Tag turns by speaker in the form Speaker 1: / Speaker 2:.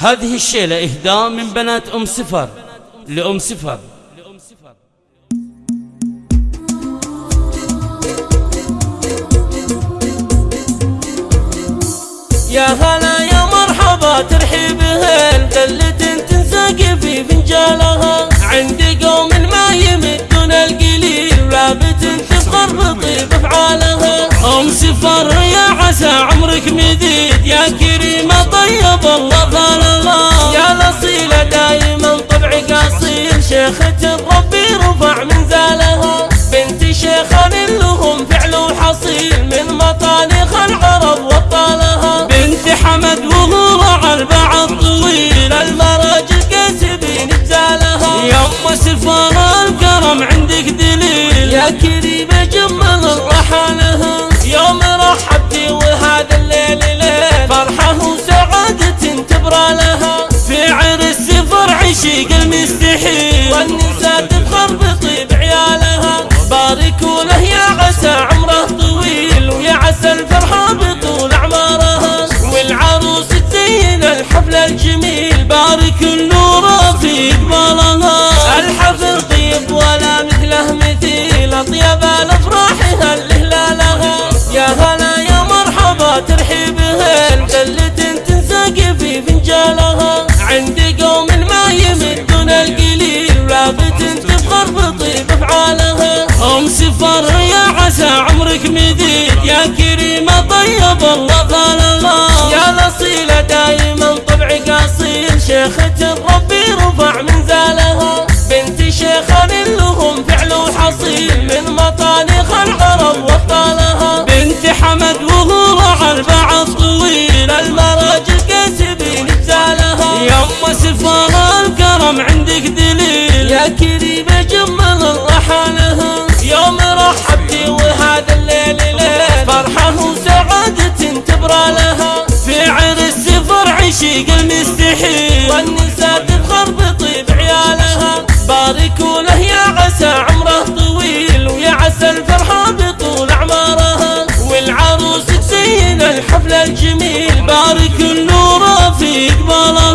Speaker 1: هذه الشيلة إهداء من بنات أم سفر لأم سفر
Speaker 2: يا هلا يا مرحبا ترحيب هل دلة تنساق في فنجالها. عندي قوم ما يمدون القليل ولابت تفخر بطيب أفعالها.
Speaker 1: أم سفر كريمه طيب الله.
Speaker 2: يا الاصيله دايما طبعك اصيل شيخة ربي رفع منزالها بنت شيخان لهم فعل وحصيل من مطانخ العرب وطالها.
Speaker 1: بنت حمد وهو على البعض طويل.
Speaker 2: المراجل كاسبين بزالها
Speaker 1: يا أم سفر الكرم عندك دليل. يا
Speaker 2: كريمه
Speaker 1: النور في قبالها
Speaker 2: الحفل طيب ولا مثله مثيل. أطيب الأفراح هل هلالها يا هلا يا مرحبا ترحيب هل دلة تنساق في فنجالها عندي قوم ما يمدون القليل ولابت تفخر بطيب افعالها
Speaker 1: ام سفر يا عسى عمرك مديد يا كريمه طيب الله
Speaker 2: شيخة ربي رفع منزالها بنت شيخان لهم فعل وحصيل من مطانخ العرب وطالها.
Speaker 1: بنت حمد وهو على البعض طويل
Speaker 2: المراجل كاسبين بزالها
Speaker 1: يا ام سفر الكرم عندك دليل. يا
Speaker 2: كريمه جمل رحالها يوم رحبتي والنساء تفخر بطيب عيالها باركوا له يا عسى عمره طويل ويا عسى الفرحة بطول أعمارها. والعروس تزين الحفلة الجميل.
Speaker 1: بارك النور في إقبالها.